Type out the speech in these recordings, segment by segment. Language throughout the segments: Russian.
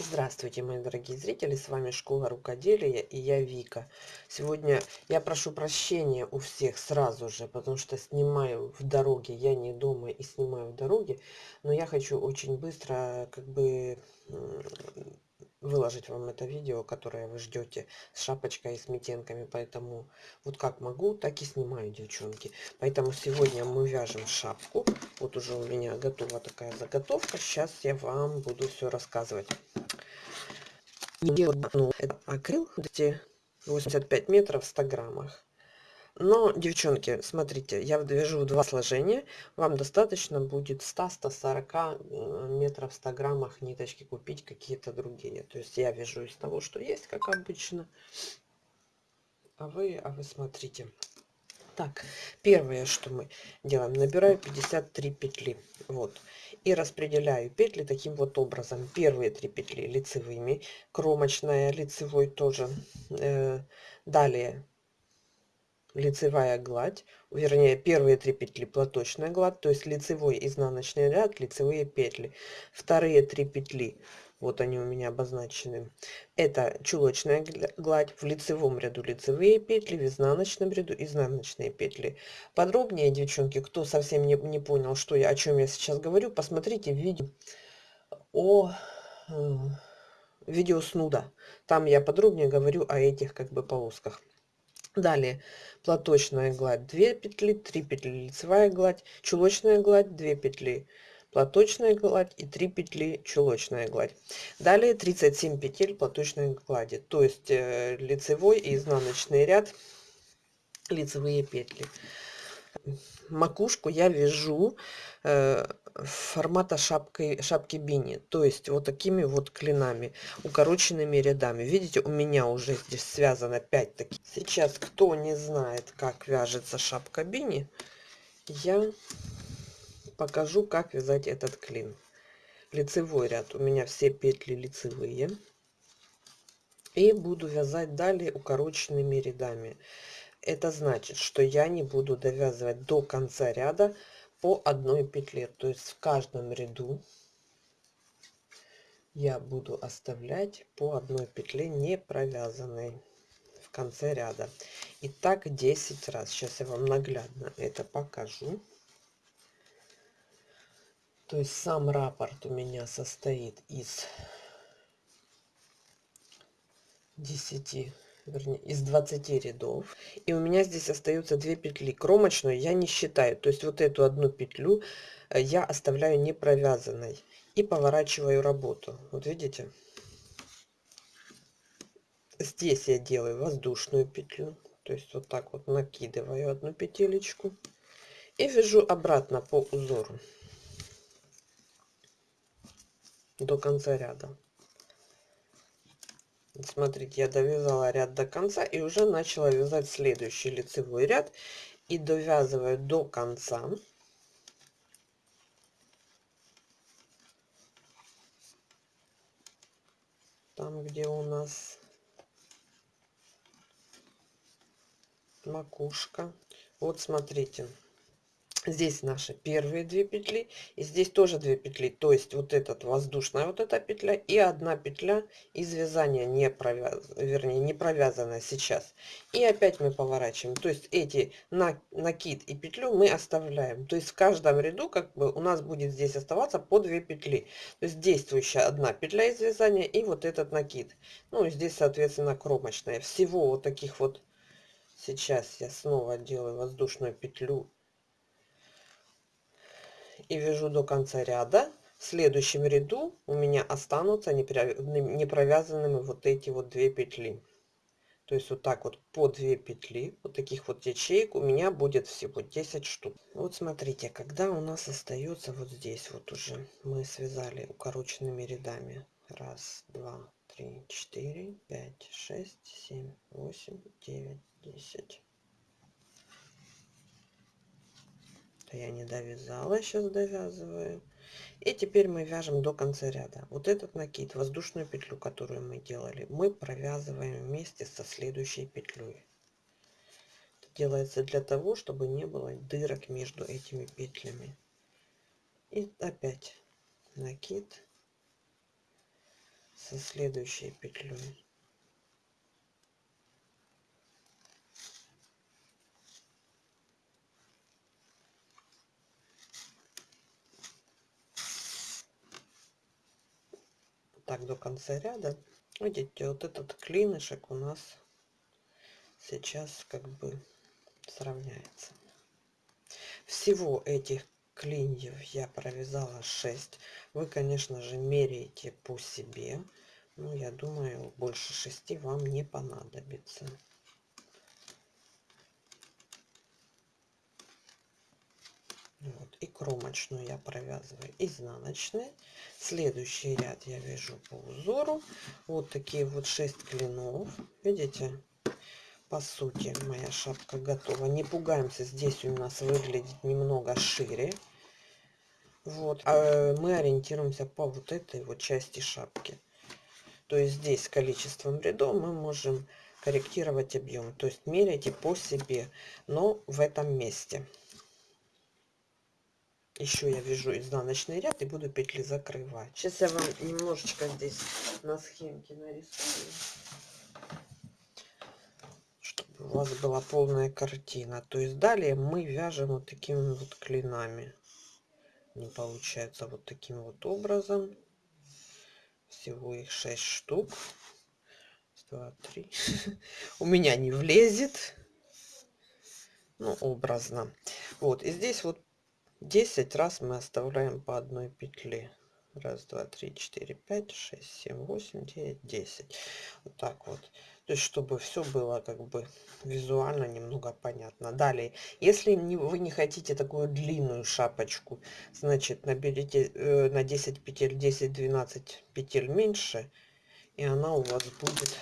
Здравствуйте, мои дорогие зрители, с вами Школа Рукоделия и я Вика. Сегодня я прошу прощения у всех сразу же, потому что снимаю в дороге, я не дома и снимаю в дороге, но я хочу очень быстро как бы выложить вам это видео, которое вы ждете с шапочкой и с метенками, поэтому вот как могу, так и снимаю, девчонки. Поэтому сегодня мы вяжем шапку, вот уже у меня готова такая заготовка, сейчас я вам буду все рассказывать. Ну, это акрил, 85 метров в 100 граммах. Но, девчонки, смотрите, я вяжу два сложения. Вам достаточно будет 100-140 э, метров в 100 граммах ниточки купить какие-то другие. То есть я вяжу из того, что есть, как обычно. А вы, а вы смотрите. Так, первое, что мы делаем, набираю 53 петли. Вот. И распределяю петли таким вот образом. Первые три петли лицевыми, кромочная, лицевой тоже. Э, далее лицевая гладь, вернее первые три петли платочная гладь, то есть лицевой изнаночный ряд, лицевые петли. Вторые три петли, вот они у меня обозначены, это чулочная гладь, в лицевом ряду лицевые петли, в изнаночном ряду изнаночные петли. Подробнее, девчонки, кто совсем не, не понял, что я, о чем я сейчас говорю, посмотрите видео о э, видео снуда. Там я подробнее говорю о этих как бы полосках. Далее платочная гладь 2 петли, 3 петли лицевая гладь, чулочная гладь 2 петли, платочная гладь и 3 петли чулочная гладь. Далее 37 петель платочной глади, то есть э, лицевой и изнаночный ряд лицевые петли макушку я вяжу э, формата шапкой, шапки бини. То есть вот такими вот клинами, укороченными рядами. Видите, у меня уже здесь связано 5 таких. Сейчас, кто не знает, как вяжется шапка бини, я покажу, как вязать этот клин. Лицевой ряд. У меня все петли лицевые. И буду вязать далее укороченными рядами. Это значит, что я не буду довязывать до конца ряда по одной петле. То есть в каждом ряду я буду оставлять по одной петле не провязанной в конце ряда. И так 10 раз. Сейчас я вам наглядно это покажу. То есть сам раппорт у меня состоит из 10 вернее, из 20 рядов. И у меня здесь остается 2 петли. Кромочную я не считаю. То есть вот эту одну петлю э, я оставляю не провязанной. И поворачиваю работу. Вот видите? Здесь я делаю воздушную петлю. То есть вот так вот накидываю одну петелечку. И вяжу обратно по узору. До конца ряда. Смотрите, я довязала ряд до конца и уже начала вязать следующий лицевой ряд. И довязываю до конца. Там, где у нас макушка. Вот смотрите здесь наши первые две петли и здесь тоже две петли. То есть вот этот воздушная вот эта петля и одна петля из вязания не провяз вернее не провязанная сейчас. И опять мы поворачиваем. То есть эти на накид и петлю мы оставляем. То есть в каждом ряду как бы у нас будет здесь оставаться по 2 петли. То есть действующая одна петля из вязания и вот этот накид. Ну и здесь соответственно кромочная. Всего вот таких вот сейчас я снова делаю воздушную петлю и вяжу до конца ряда. В следующем ряду у меня останутся не провязанными вот эти вот две петли. То есть вот так вот по 2 петли вот таких вот ячеек у меня будет всего 10 штук. Вот смотрите когда у нас остается вот здесь вот уже мы связали укороченными рядами. Раз два три четыре пять шесть семь восемь девять десять я не довязала сейчас довязываю. И теперь мы вяжем до конца ряда. Вот этот накид воздушную петлю которую мы делали мы провязываем вместе со следующей петлей. Это делается для того чтобы не было дырок между этими петлями. И опять накид со следующей петлей так до конца ряда. Видите вот этот клинышек у нас сейчас как бы сравняется. Всего этих клиньев я провязала 6 вы конечно же меряете по себе. Ну я думаю больше 6 вам не понадобится вот и кромочную я провязываю изнаночной. Следующий ряд я вяжу по узору. Вот такие вот 6 клинов. Видите? По сути моя шапка готова. Не пугаемся здесь у нас выглядит немного шире. Вот а мы ориентируемся по вот этой вот части шапки. То есть здесь количеством рядов мы можем корректировать объем то есть меряйте по себе но в этом месте еще я вяжу изнаночный ряд и буду петли закрывать. Сейчас я вам немножечко здесь на схемке нарисую. Чтобы у вас была полная картина. То есть далее мы вяжем вот такими вот клинами. Не получается вот таким вот образом. Всего их 6 штук. 2 3 у меня не влезет. Ну образно. Вот и здесь вот 10 раз мы оставляем по одной петле раз два три четыре пять шесть семь восемь девять десять. Вот так вот. То есть чтобы все было как бы визуально немного понятно. Далее. Если не, вы не хотите такую длинную шапочку значит наберите э, на 10 петель 10 12 петель меньше и она у вас будет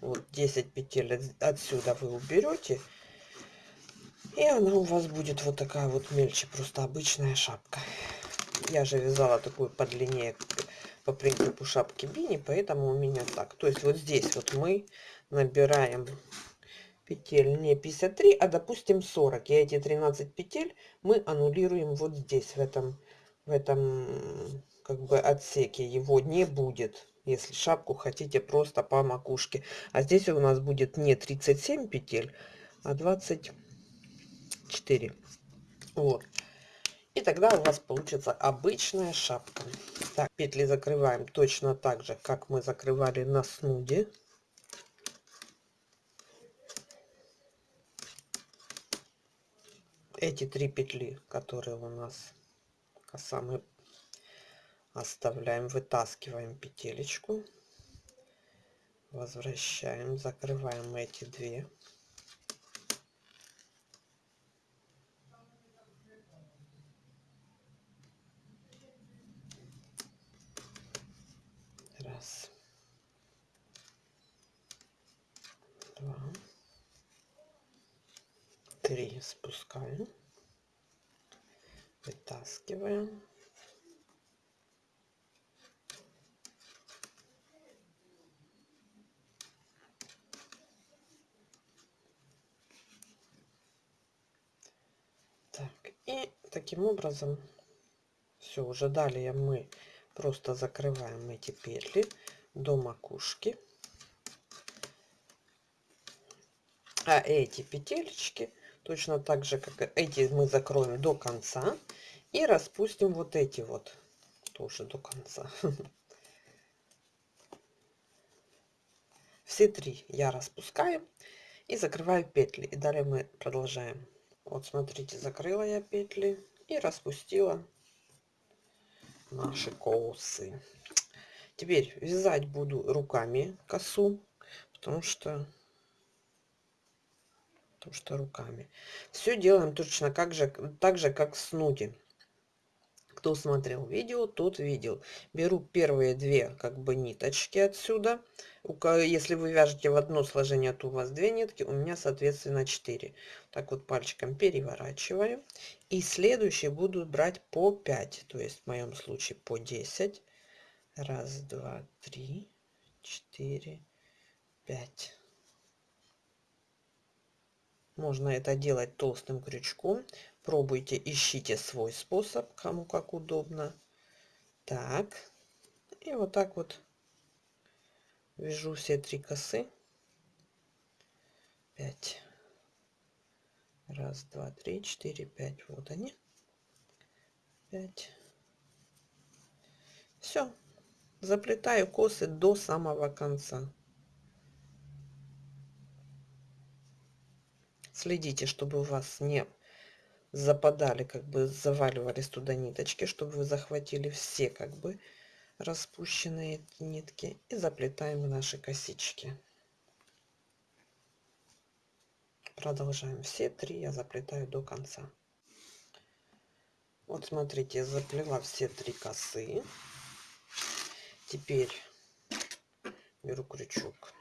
вот 10 петель отсюда вы уберете и она у вас будет вот такая вот мельче, просто обычная шапка. Я же вязала такую подлиннее по принципу шапки бини, поэтому у меня так. То есть вот здесь вот мы набираем петель не 53, а допустим 40. И эти 13 петель мы аннулируем вот здесь, в этом, в этом как бы отсеке. Его не будет, если шапку хотите просто по макушке. А здесь у нас будет не 37 петель, а 20 4 вот. И тогда у вас получится обычная шапка. Так петли закрываем точно так же как мы закрывали на снуде. Эти три петли которые у нас коса оставляем вытаскиваем петелечку. Возвращаем закрываем эти две три спускаем вытаскиваем так и таким образом все уже далее мы просто закрываем эти петли до макушки. А эти петелечки точно так же как эти мы закроем до конца и распустим вот эти вот тоже до конца. Все три я распускаю и закрываю петли. И далее мы продолжаем вот смотрите закрыла я петли и распустила наши косы теперь вязать буду руками косу потому что потому что руками. Все делаем точно как же, так же, как в снуде. Кто смотрел видео, тот видел. Беру первые две как бы ниточки отсюда. Если вы вяжете в одно сложение, то у вас две нитки, у меня соответственно 4. Так вот пальчиком переворачиваю. И следующие буду брать по 5, то есть в моем случае по 10. Раз, два, три, четыре, пять. Можно это делать толстым крючком. Пробуйте, ищите свой способ, кому как удобно. Так, И вот так вот вяжу все три косы. 5. Раз, два, три, четыре, пять. Вот они. Пять. Все. Заплетаю косы до самого конца. Следите, чтобы у вас не западали, как бы заваливались туда ниточки, чтобы вы захватили все как бы распущенные нитки и заплетаем наши косички. Продолжаем все три, я заплетаю до конца. Вот смотрите, я заплела все три косы. Теперь беру крючок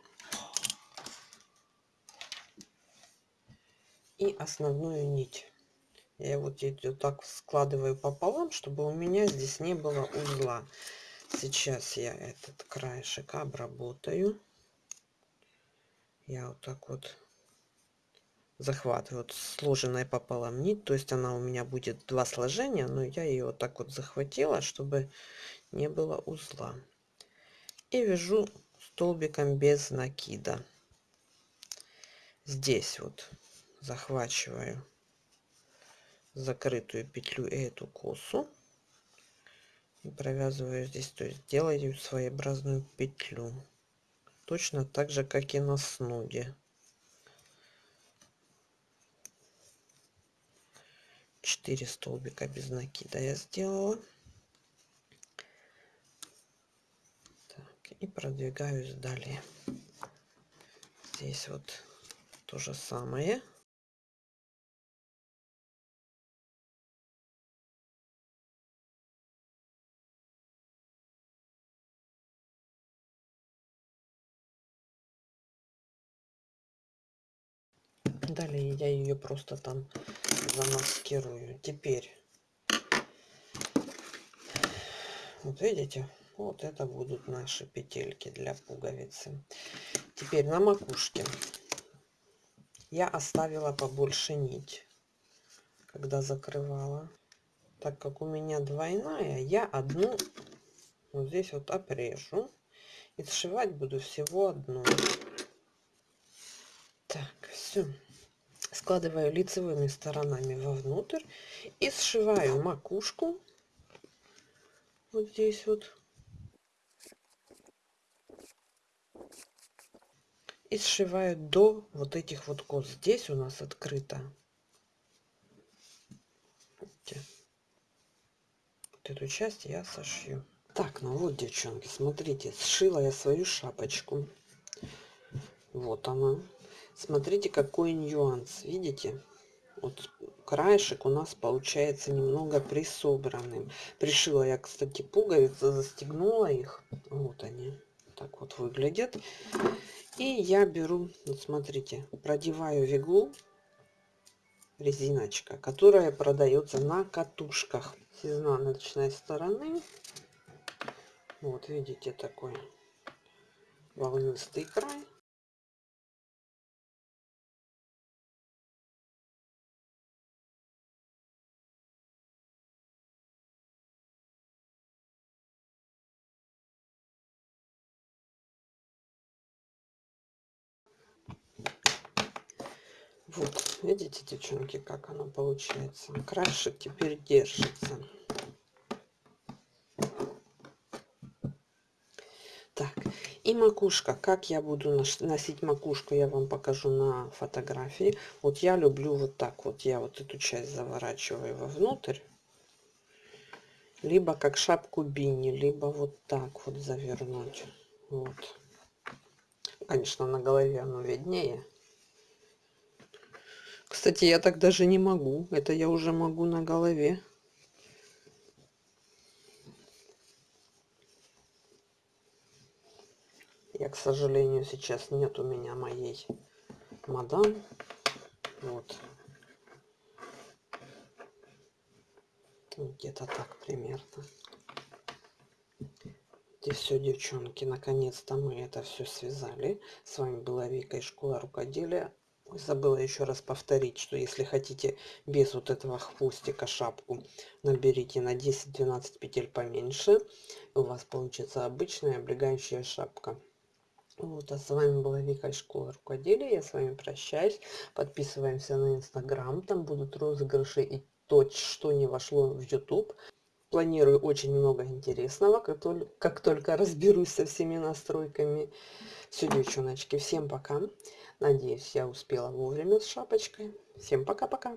и основную нить. Я вот ее так складываю пополам, чтобы у меня здесь не было узла. Сейчас я этот краешек обработаю. Я вот так вот захватываю вот сложенная пополам нить. То есть она у меня будет два сложения, но я ее вот так вот захватила, чтобы не было узла. И вяжу столбиком без накида. Здесь вот захвачиваю закрытую петлю эту косу. И провязываю здесь то есть делаю своеобразную петлю. Точно так же как и на снуде 4 столбика без накида я сделала. Так, и продвигаюсь далее. Здесь вот то же самое далее я ее просто там замаскирую. Теперь вот видите вот это будут наши петельки для пуговицы. Теперь на макушке я оставила побольше нить когда закрывала. Так как у меня двойная я одну вот здесь вот обрежу и сшивать буду всего одну. Так все складываю лицевыми сторонами вовнутрь и сшиваю макушку. Вот здесь вот. И сшиваю до вот этих вот кос. Здесь у нас открыто. Вот эту часть я сошью. Так ну вот девчонки смотрите сшила я свою шапочку. Вот она смотрите какой нюанс. Видите вот краешек у нас получается немного присобранным. Пришила я кстати пуговицы застегнула их. Вот они так вот выглядят. И я беру вот смотрите продеваю в иглу резиночка которая продается на катушках с изнаночной стороны. Вот видите такой волнистый край видите, девчонки, как оно получается. Краешек теперь держится. Так, и макушка. Как я буду носить макушку, я вам покажу на фотографии. Вот я люблю вот так вот. Я вот эту часть заворачиваю вовнутрь. Либо как шапку бини, либо вот так вот завернуть. Вот. Конечно, на голове оно виднее. Кстати, я так даже не могу. Это я уже могу на голове. Я, к сожалению, сейчас нет у меня моей мадам. Вот. Где-то так примерно. И все, девчонки, наконец-то мы это все связали. С вами была Вика из школы рукоделия забыла еще раз повторить что если хотите без вот этого хвостика шапку наберите на 10-12 петель поменьше у вас получится обычная облегающая шапка вот, а с вами была Вика из школы рукоделия. Я с вами прощаюсь. Подписываемся на Инстаграм. Там будут розыгрыши и то, что не вошло в YouTube. Планирую очень много интересного, как только, как только разберусь со всеми настройками. Все, девчоночки, всем пока. Надеюсь, я успела вовремя с шапочкой. Всем пока-пока.